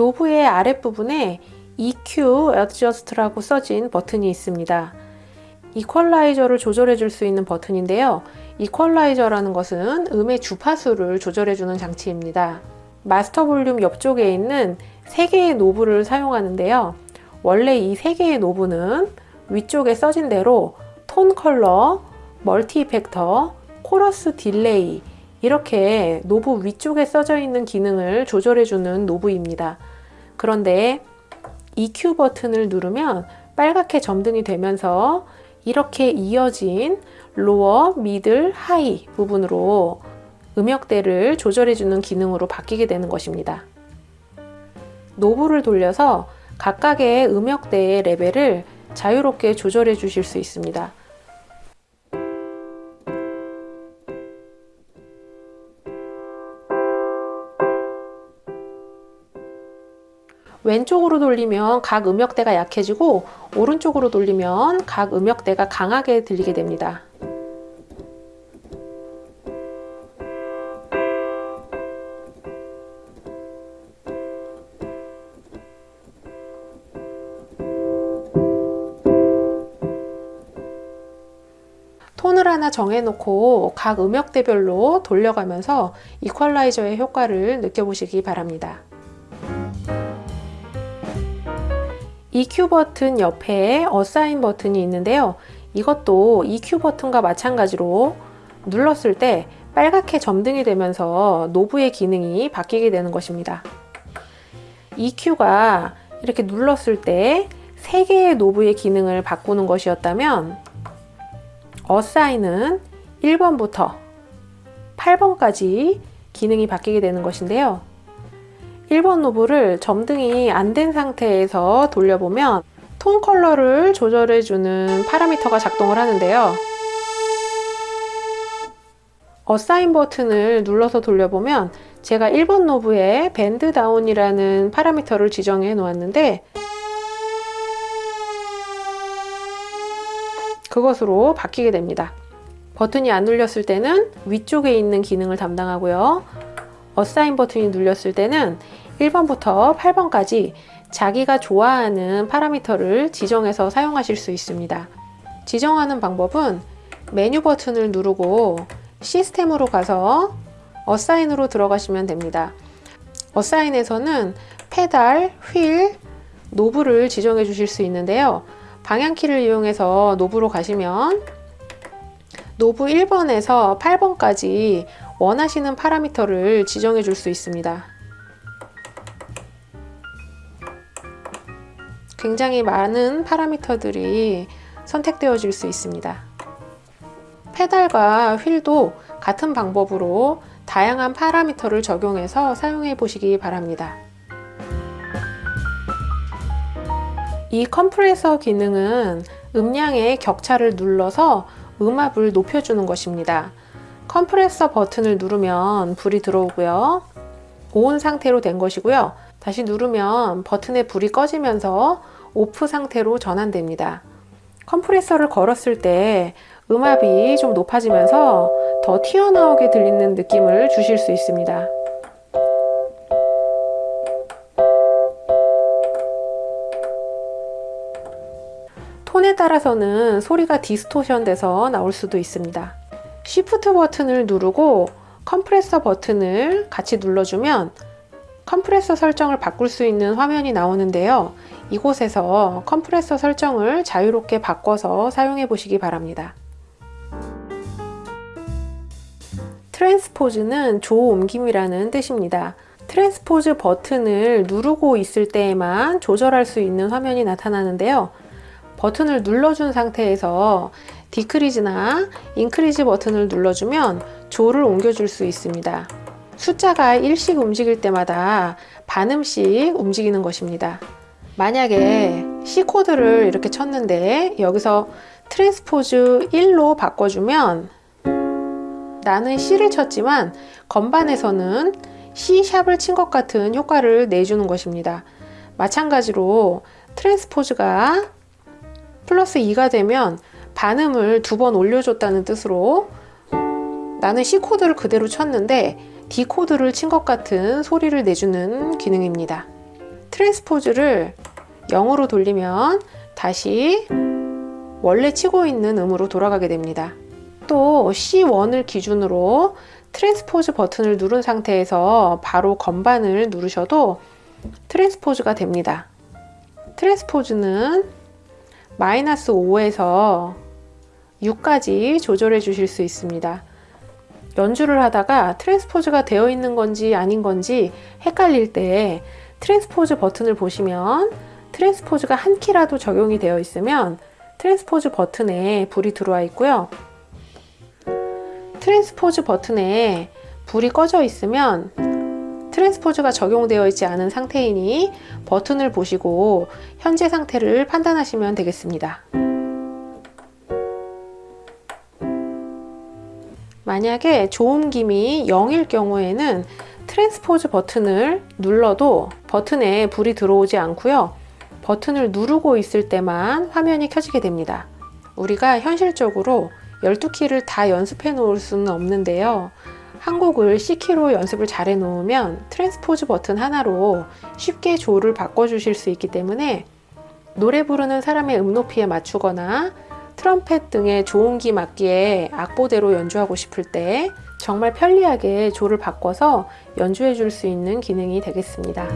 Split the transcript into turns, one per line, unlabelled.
노브의 아랫부분에 EQ Adjust라고 써진 버튼이 있습니다. 이퀄라이저를 조절해 줄 수 있는 버튼인데요. 이퀄라이저라는 것은 음의 주파수를 조절해 주는 장치입니다. 마스터 볼륨 옆쪽에 있는 3개의 노브를 사용하는데요. 원래 이 3개의 노브는 위쪽에 써진 대로 tone color, multi effector, chorus delay 이렇게 노브 위쪽에 써져 있는 기능을 조절해 주는 노브입니다. 그런데 EQ 버튼을 누르면 빨갛게 점등이 되면서 이렇게 이어진 lower, middle, high 부분으로 음역대를 조절해주는 기능으로 바뀌게 되는 것입니다. 노브를 돌려서 각각의 음역대의 레벨을 자유롭게 조절해 주실 수 있습니다. 왼쪽으로 돌리면 각 음역대가 약해지고 오른쪽으로 돌리면 각 음역대가 강하게 들리게 됩니다. 톤을 하나 정해놓고 각 음역대별로 돌려가면서 이퀄라이저의 효과를 느껴보시기 바랍니다. EQ 버튼 옆에 어사인 버튼이 있는데요. 이것도 EQ 버튼과 마찬가지로 눌렀을 때 빨갛게 점등이 되면서 노브의 기능이 바뀌게 되는 것입니다. EQ가 이렇게 눌렀을 때 3개의 노브의 기능을 바꾸는 것이었다면 assign은 1번부터 8번까지 기능이 바뀌게 되는 것인데요. 1번 노브를 점등이 안 된 상태에서 돌려보면 tone color를 조절해주는 파라미터가 작동을 하는데요. assign 버튼을 눌러서 돌려보면 제가 1번 노브에 bend down이라는 파라미터를 지정해 놓았는데 그것으로 바뀌게 됩니다. 버튼이 안 눌렸을 때는 위쪽에 있는 기능을 담당하고요. 어사인 버튼이 눌렸을 때는 1번부터 8번까지 자기가 좋아하는 파라미터를 지정해서 사용하실 수 있습니다. 지정하는 방법은 메뉴 버튼을 누르고 시스템으로 가서 어사인으로 들어가시면 됩니다. 어사인에서는 페달, 휠, 노브를 지정해 주실 수 있는데요. 방향키를 이용해서 노브로 가시면 노브 1번에서 8번까지 원하시는 파라미터를 지정해 줄 수 있습니다. 굉장히 많은 파라미터들이 선택되어질 수 있습니다. 페달과 휠도 같은 방법으로 다양한 파라미터를 적용해서 사용해 보시기 바랍니다. 이 컴프레서 기능은 음량의 격차를 눌러서 음압을 높여주는 것입니다. 컴프레서 버튼을 누르면 불이 들어오고요. 온 상태로 된 것이고요. 다시 누르면 버튼의 불이 꺼지면서 오프 상태로 전환됩니다. 컴프레서를 걸었을 때 음압이 좀 높아지면서 더 튀어나오게 들리는 느낌을 주실 수 있습니다. 톤에 따라서는 소리가 distortion 돼서 나올 수도 있습니다. Shift 버튼을 누르고 컴프레서 버튼을 같이 눌러주면 컴프레서 설정을 바꿀 수 있는 화면이 나오는데요. 이곳에서 컴프레서 설정을 자유롭게 바꿔서 사용해 보시기 바랍니다. transpose는 조 옮김이라는 뜻입니다. transpose 버튼을 누르고 있을 때에만 조절할 수 있는 화면이 나타나는데요. 버튼을 눌러준 상태에서 decrease나 increase 버튼을 눌러주면 조를 옮겨줄 수 있습니다. 숫자가 1씩 움직일 때마다 반음씩 움직이는 것입니다. 만약에 C코드를 이렇게 쳤는데 여기서 transpose 1로 바꿔주면 나는 C를 쳤지만 건반에서는 C샵을 친 것 같은 효과를 내주는 것입니다. 마찬가지로 transpose가 플러스 2가 되면 반음을 두 번 올려줬다는 뜻으로 나는 C코드를 그대로 쳤는데 D코드를 친 것 같은 소리를 내주는 기능입니다. transpose를 0으로 돌리면 다시 원래 치고 있는 음으로 돌아가게 됩니다. 또 C1을 기준으로 transpose 버튼을 누른 상태에서 바로 건반을 누르셔도 transpose가 됩니다. transpose는 마이너스 5에서 6까지 조절해 주실 수 있습니다. 연주를 하다가 transpose가 되어 있는 건지 아닌 건지 헷갈릴 때 transpose 버튼을 보시면 transpose가 한 키라도 적용이 되어 있으면 transpose 버튼에 불이 들어와 있고요. transpose 버튼에 불이 꺼져 있으면 트랜스포즈가 적용되어 있지 않은 상태이니 버튼을 보시고 현재 상태를 판단하시면 되겠습니다. 만약에 조음김이 0일 경우에는 트랜스포즈 버튼을 눌러도 버튼에 불이 들어오지 않고요. 버튼을 누르고 있을 때만 화면이 켜지게 됩니다. 우리가 현실적으로 12키를 다 연습해 놓을 수는 없는데요. 한 곡을 C키로 연습을 잘 해 놓으면 트랜스포즈 버튼 하나로 쉽게 조를 바꿔 주실 수 있기 때문에 노래 부르는 사람의 음 높이에 맞추거나 트럼펫 등의 조음기 맞기에 악보대로 연주하고 싶을 때 정말 편리하게 조를 바꿔서 연주해 줄 수 있는 기능이 되겠습니다.